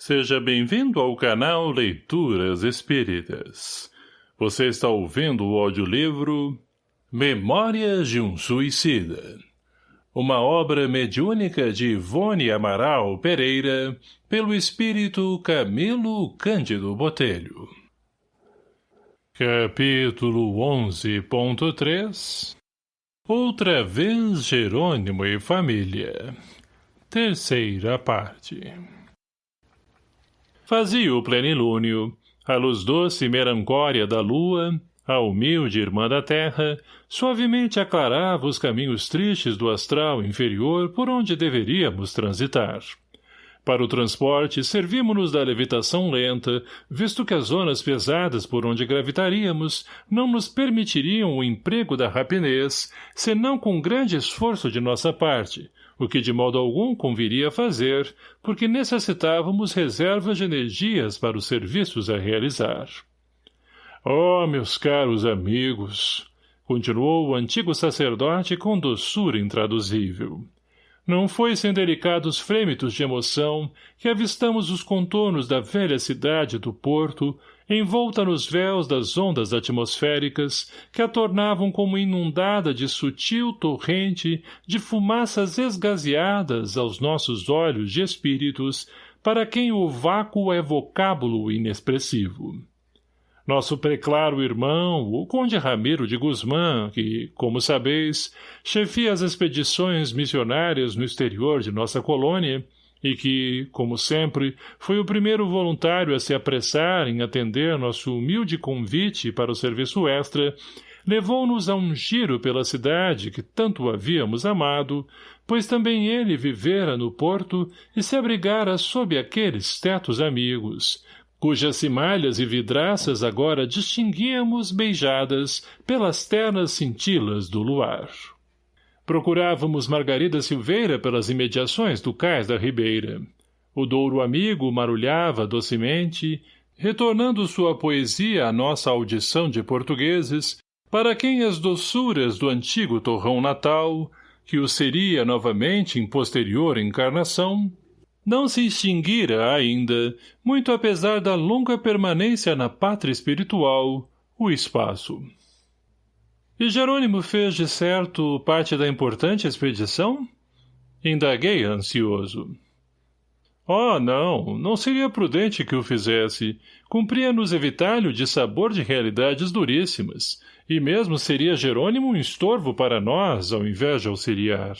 Seja bem-vindo ao canal Leituras Espíritas. Você está ouvindo o audiolivro Memórias de um Suicida. Uma obra mediúnica de Ivone Amaral Pereira, pelo espírito Camilo Cândido Botelho. Capítulo 11.3 Outra vez Jerônimo e Família Terceira parte Fazia o plenilúnio, a luz doce e melancória da lua, a humilde irmã da terra, suavemente aclarava os caminhos tristes do astral inferior por onde deveríamos transitar. Para o transporte, servimos-nos da levitação lenta, visto que as zonas pesadas por onde gravitaríamos não nos permitiriam o emprego da rapidez, senão com grande esforço de nossa parte, o que de modo algum conviria fazer, porque necessitávamos reservas de energias para os serviços a realizar. Oh, meus caros amigos! Continuou o antigo sacerdote com doçura intraduzível. Não foi sem delicados frêmitos de emoção que avistamos os contornos da velha cidade do Porto envolta nos véus das ondas atmosféricas que a tornavam como inundada de sutil torrente de fumaças esgazeadas aos nossos olhos de espíritos, para quem o vácuo é vocábulo inexpressivo. Nosso preclaro irmão, o conde Ramiro de Guzmã, que, como sabeis, chefia as expedições missionárias no exterior de nossa colônia, e que, como sempre, foi o primeiro voluntário a se apressar em atender nosso humilde convite para o serviço extra, levou-nos a um giro pela cidade que tanto havíamos amado, pois também ele vivera no porto e se abrigara sob aqueles tetos amigos, cujas cimalhas e vidraças agora distinguíamos beijadas pelas ternas cintilas do luar. Procurávamos Margarida Silveira pelas imediações do cais da Ribeira. O Douro amigo marulhava docemente, retornando sua poesia à nossa audição de portugueses, para quem as doçuras do antigo torrão natal, que o seria novamente em posterior encarnação, não se extinguira ainda, muito apesar da longa permanência na pátria espiritual, o espaço. E Jerônimo fez, de certo, parte da importante expedição? Indaguei ansioso. Oh, não, não seria prudente que o fizesse. Cumpria-nos evitar-lhe de sabor de realidades duríssimas, e mesmo seria Jerônimo um estorvo para nós, ao invés de auxiliar.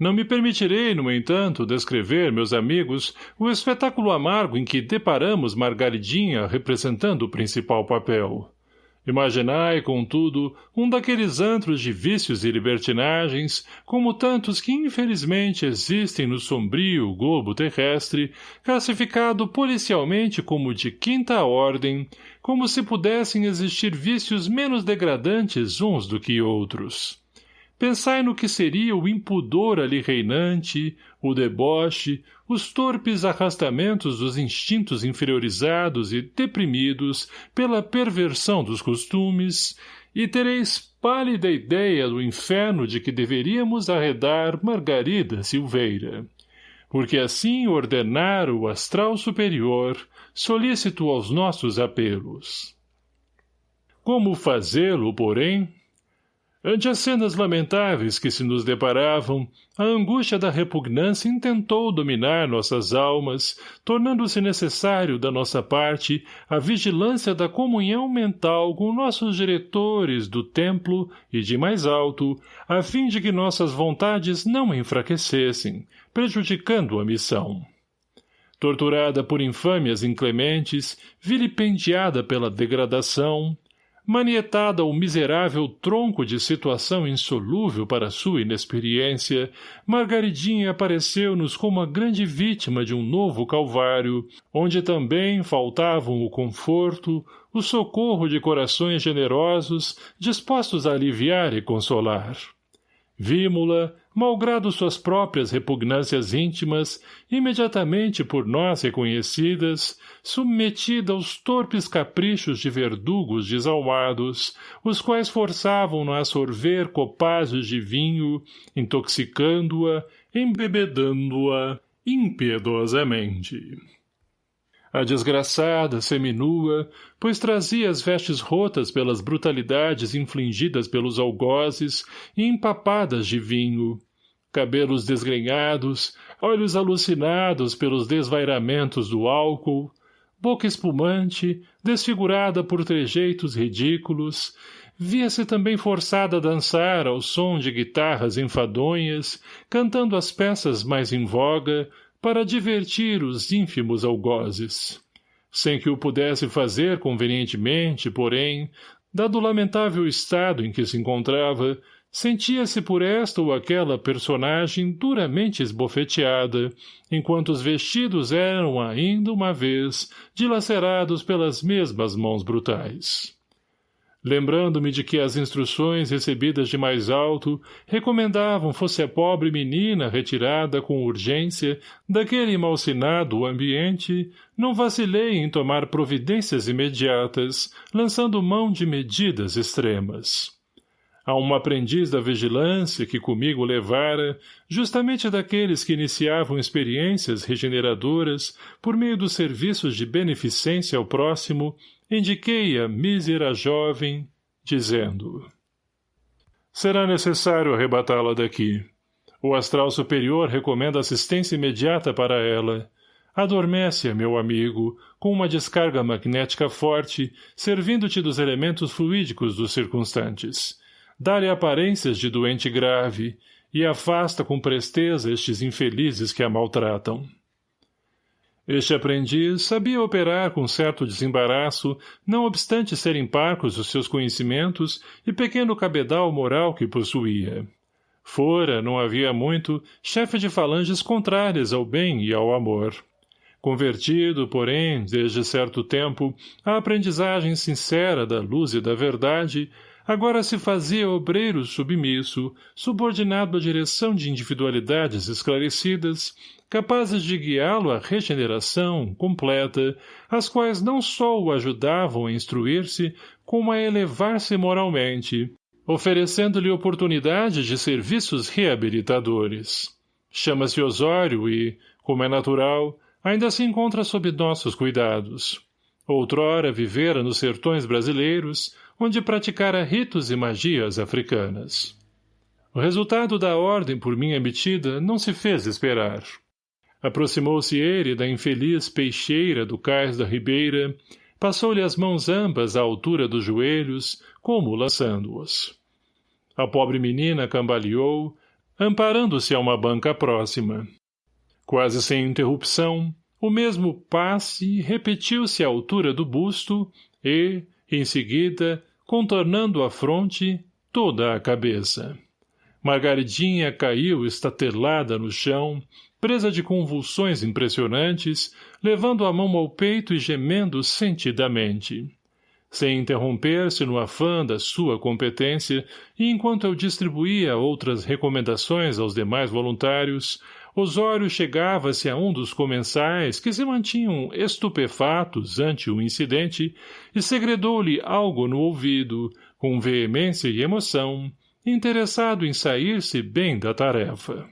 Não me permitirei, no entanto, descrever, meus amigos, o espetáculo amargo em que deparamos Margaridinha representando o principal papel. Imaginai, contudo, um daqueles antros de vícios e libertinagens, como tantos que infelizmente existem no sombrio globo terrestre, classificado policialmente como de quinta ordem, como se pudessem existir vícios menos degradantes uns do que outros. Pensai no que seria o impudor ali reinante, o deboche, os torpes arrastamentos dos instintos inferiorizados e deprimidos pela perversão dos costumes, e tereis pálida ideia do inferno de que deveríamos arredar Margarida Silveira. Porque assim ordenara o astral superior, solícito aos nossos apelos. Como fazê-lo, porém, Ante as cenas lamentáveis que se nos deparavam, a angústia da repugnância intentou dominar nossas almas, tornando-se necessário da nossa parte a vigilância da comunhão mental com nossos diretores do templo e de mais alto, a fim de que nossas vontades não enfraquecessem, prejudicando a missão. Torturada por infâmias inclementes, vilipendiada pela degradação, Manietada ao miserável tronco de situação insolúvel para sua inexperiência, Margaridinha apareceu-nos como a grande vítima de um novo calvário, onde também faltavam o conforto, o socorro de corações generosos, dispostos a aliviar e consolar. Vimo-la, malgrado suas próprias repugnâncias íntimas, imediatamente por nós reconhecidas, submetida aos torpes caprichos de verdugos desalmados, os quais forçavam-no a sorver copazos de vinho, intoxicando-a, embebedando-a, impiedosamente. A desgraçada, seminua, pois trazia as vestes rotas pelas brutalidades infligidas pelos algozes e empapadas de vinho. Cabelos desgrenhados, olhos alucinados pelos desvairamentos do álcool, boca espumante, desfigurada por trejeitos ridículos, via-se também forçada a dançar ao som de guitarras enfadonhas, cantando as peças mais em voga, para divertir os ínfimos algozes. Sem que o pudesse fazer convenientemente, porém, dado o lamentável estado em que se encontrava, sentia-se por esta ou aquela personagem duramente esbofeteada, enquanto os vestidos eram ainda uma vez dilacerados pelas mesmas mãos brutais lembrando-me de que as instruções recebidas de mais alto recomendavam fosse a pobre menina retirada com urgência daquele malsinado ambiente, não vacilei em tomar providências imediatas, lançando mão de medidas extremas. A uma aprendiz da vigilância que comigo levara, justamente daqueles que iniciavam experiências regeneradoras por meio dos serviços de beneficência ao próximo, indiquei a mísera jovem, dizendo Será necessário arrebatá-la daqui. O astral superior recomenda assistência imediata para ela. Adormece-a, meu amigo, com uma descarga magnética forte, servindo-te dos elementos fluídicos dos circunstantes. Dá-lhe aparências de doente grave, e afasta com presteza estes infelizes que a maltratam. Este aprendiz sabia operar com certo desembaraço, não obstante serem parcos os seus conhecimentos e pequeno cabedal moral que possuía. Fora, não havia muito, chefe de falanges contrárias ao bem e ao amor. Convertido, porém, desde certo tempo, à aprendizagem sincera da luz e da verdade, agora se fazia obreiro submisso, subordinado à direção de individualidades esclarecidas, capazes de guiá-lo à regeneração completa, as quais não só o ajudavam a instruir-se, como a elevar-se moralmente, oferecendo-lhe oportunidade de serviços reabilitadores. Chama-se Osório e, como é natural, ainda se encontra sob nossos cuidados. Outrora vivera nos sertões brasileiros, onde praticara ritos e magias africanas. O resultado da ordem por mim emitida não se fez esperar. Aproximou-se ele da infeliz peixeira do cais da ribeira, passou-lhe as mãos ambas à altura dos joelhos, como lançando-os. A pobre menina cambaleou, amparando-se a uma banca próxima. Quase sem interrupção, o mesmo passe repetiu-se à altura do busto e, em seguida, contornando a fronte, toda a cabeça. Margaridinha caiu estatelada no chão, presa de convulsões impressionantes, levando a mão ao peito e gemendo sentidamente. Sem interromper-se no afã da sua competência, e enquanto eu distribuía outras recomendações aos demais voluntários, Osório chegava-se a um dos comensais que se mantinham estupefatos ante o incidente e segredou-lhe algo no ouvido, com veemência e emoção, interessado em sair-se bem da tarefa.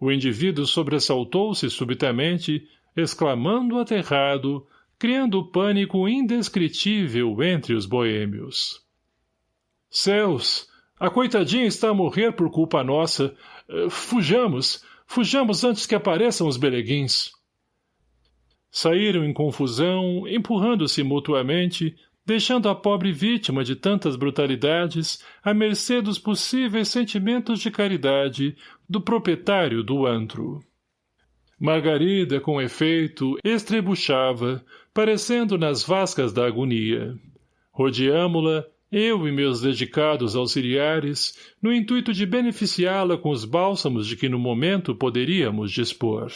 O indivíduo sobressaltou-se subitamente, exclamando aterrado, criando pânico indescritível entre os boêmios. Céus! A coitadinha está a morrer por culpa nossa. Uh, fujamos! Fujamos antes que apareçam os beleguins! Saíram em confusão, empurrando-se mutuamente, deixando a pobre vítima de tantas brutalidades à mercê dos possíveis sentimentos de caridade do proprietário do antro. Margarida, com efeito, estrebuchava, parecendo nas vascas da agonia. Rodeamo-la, eu e meus dedicados auxiliares, no intuito de beneficiá-la com os bálsamos de que no momento poderíamos dispor.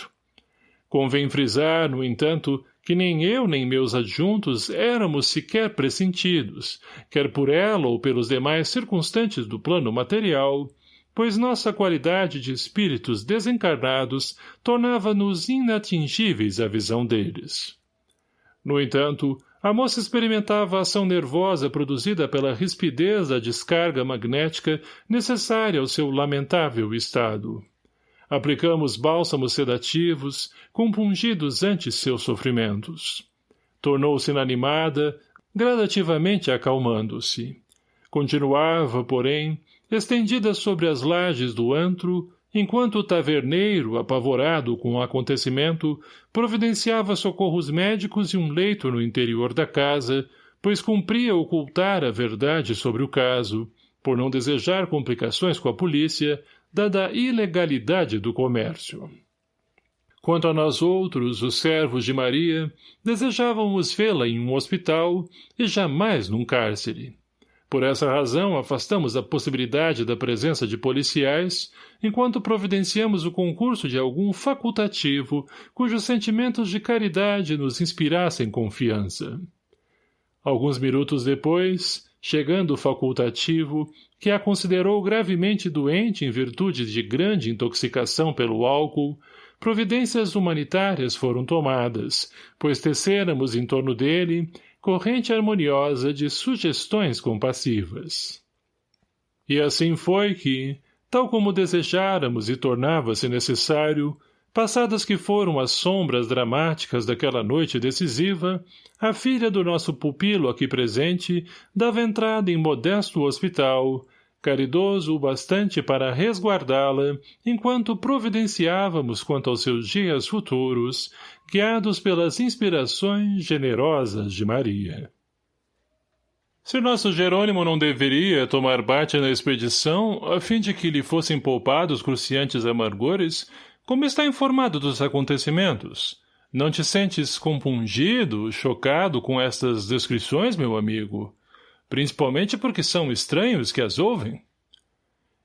Convém frisar, no entanto, que nem eu nem meus adjuntos éramos sequer pressentidos, quer por ela ou pelos demais circunstantes do plano material, pois nossa qualidade de espíritos desencarnados tornava-nos inatingíveis à visão deles. No entanto, a moça experimentava a ação nervosa produzida pela rispidez da descarga magnética necessária ao seu lamentável estado. Aplicamos bálsamos sedativos, compungidos antes seus sofrimentos. Tornou-se inanimada, gradativamente acalmando-se. Continuava, porém, estendida sobre as lajes do antro, enquanto o taverneiro, apavorado com o acontecimento, providenciava socorros médicos e um leito no interior da casa, pois cumpria ocultar a verdade sobre o caso, por não desejar complicações com a polícia, dada a ilegalidade do comércio. Quanto a nós outros, os servos de Maria, desejávamos vê-la em um hospital e jamais num cárcere. Por essa razão, afastamos a possibilidade da presença de policiais, enquanto providenciamos o concurso de algum facultativo cujos sentimentos de caridade nos inspirassem confiança. Alguns minutos depois, chegando o facultativo, que a considerou gravemente doente em virtude de grande intoxicação pelo álcool, providências humanitárias foram tomadas, pois tecêramos em torno dele corrente harmoniosa de sugestões compassivas. E assim foi que, tal como desejáramos e tornava-se necessário, passadas que foram as sombras dramáticas daquela noite decisiva, a filha do nosso pupilo aqui presente dava entrada em modesto hospital, caridoso o bastante para resguardá-la, enquanto providenciávamos quanto aos seus dias futuros, guiados pelas inspirações generosas de Maria. Se nosso Jerônimo não deveria tomar bate na expedição, a fim de que lhe fossem poupados cruciantes amargores, como está informado dos acontecimentos? Não te sentes compungido, chocado com estas descrições, meu amigo? Principalmente porque são estranhos que as ouvem?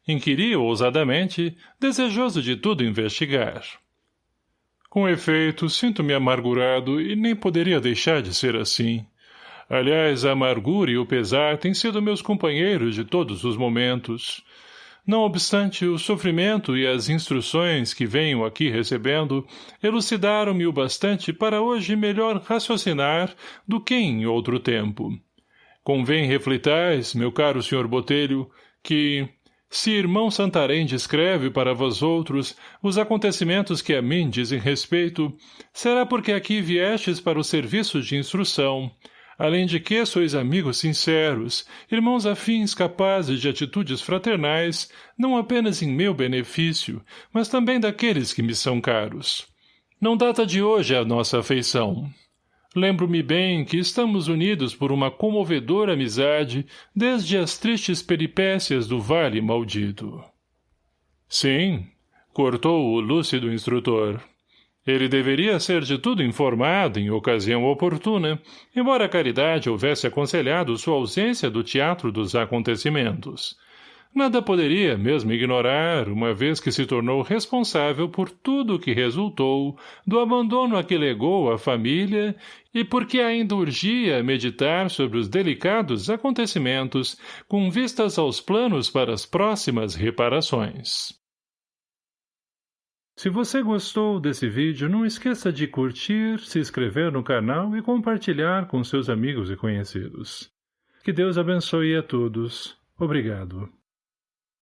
Inquiri ousadamente, desejoso de tudo investigar. Com efeito, sinto-me amargurado e nem poderia deixar de ser assim. Aliás, a amargura e o pesar têm sido meus companheiros de todos os momentos. Não obstante, o sofrimento e as instruções que venho aqui recebendo elucidaram-me o bastante para hoje melhor raciocinar do que em outro tempo. Convém reflitais, meu caro senhor Botelho, que, se irmão Santarém descreve para vós outros os acontecimentos que a mim dizem respeito, será porque aqui viestes para o serviço de instrução, além de que sois amigos sinceros, irmãos afins capazes de atitudes fraternais, não apenas em meu benefício, mas também daqueles que me são caros. Não data de hoje a nossa afeição. Lembro-me bem que estamos unidos por uma comovedora amizade desde as tristes peripécias do vale maldito. Sim, cortou o lúcido instrutor. Ele deveria ser de tudo informado em ocasião oportuna, embora a caridade houvesse aconselhado sua ausência do teatro dos acontecimentos. Nada poderia mesmo ignorar, uma vez que se tornou responsável por tudo o que resultou do abandono a que legou a família e porque ainda urgia meditar sobre os delicados acontecimentos com vistas aos planos para as próximas reparações. Se você gostou desse vídeo, não esqueça de curtir, se inscrever no canal e compartilhar com seus amigos e conhecidos. Que Deus abençoe a todos. Obrigado.